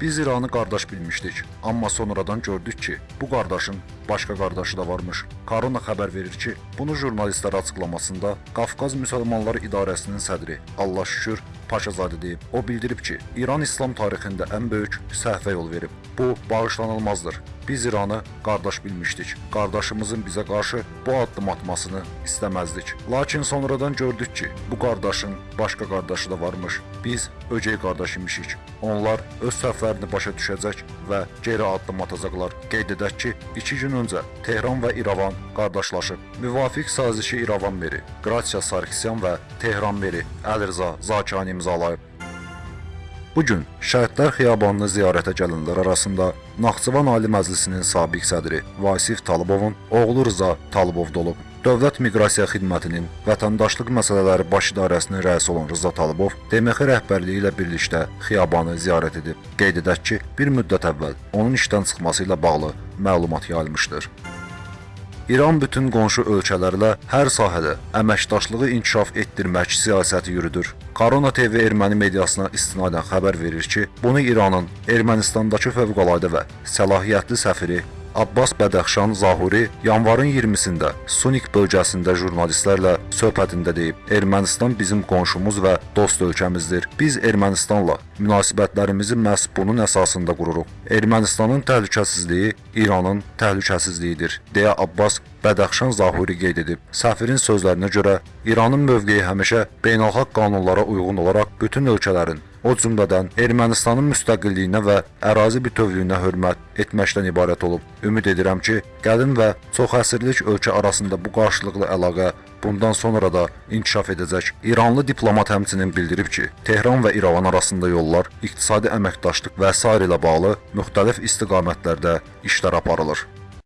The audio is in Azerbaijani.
Biz İranı qardaş bilmişdik, amma sonradan gördük ki, bu qardaşın başqa qardaşı da varmış. Korona xəbər verir ki, bunu jurnalistlərə açıqlamasında Qafqaz Müsəlmanları İdarəsinin sədri Allah şükür Paşazadə deyib. O bildirib ki, İran İslam tarixində ən böyük səhvə yol verib. Bu bağışlanılmazdır. Biz İranı qardaş bilmişdik. Qardaşımızın bizə qarşı bu addım atmasını istəməzdik. Lakin sonradan gördük ki, bu qardaşın başqa qardaşı da varmış. Biz öcey qardaş imişik. Onlar öz səhvlərini başa düşəcək və geri addım atacaqlar. Qeyd edək ki, 2 gün öncə Tehran və İrəvan qardaşlaşıb. Müvafiq sazişi İrəvan meri, Qratsiya Sarkisyan və Tehran meri Əlirza Zakani imzalayıb. Bu gün Şəhidlər Xiyabanını ziyarətə gələnlər arasında Naxçıvan Ali Məclisinin sabiq sədri Vasif Talıbovun oğlu Rza Talıbov da olub. Dövlət Miqrasiya Xidmətinin Vətəndaşlıq məsələləri baş idarəsinin rəisi olan Rza Talıbov DMX rəhbərliyi ilə birlikdə xiyabanı ziyarət edib. Qeyd edək ki, bir müddət əvvəl onun işdən çıxması ilə bağlı məlumat yayılmışdır. İran bütün qonşu ölkələrlə hər sahədə əməkdaşlığı inkişaf etdirmək siyasəti yürüdür. Korona TV erməni mediasına istinadən xəbər verir ki, bunu İranın Ermənistandakı fövqəladə və səlahiyyətli səfiri Abbas Bədəxşan Zahuri yanvarın 20-sində Sunik bölgəsində jurnalistlərlə söhbətində deyib: "Ermənistan bizim qonşumuz və dost ölkəmizdir. Biz Ermənistanla münasibətlərimizi məhz bunun əsasında qururuq. Ermənistanın təhlükəsizliyi İranın təhlükəsizliyidir." deyə Abbas Bədəxşan Zahuri qeyd edib. Səfirin sözlərinə görə İranın mövqeyi həmişə beynəlxalq qanunlara uyğun olaraq bütün ölkələrin, o cümlədən Ermənistanın müstəqilliyinə və ərazi bütövlüyünə hörmət etməkdən ibarət olub. Ümid edirəm ki, qədim və çox əsrlik ölkə arasında bu qarşılıqlı əlaqə bundan sonra da inkişaf edəcək. İranlı diplomat həmçinin bildirib ki, Tehran və İrəvan arasında yollar, iqtisadi əməkdaşlıq və sair ilə bağlı müxtəlif istiqamətlərdə işlər aparılır.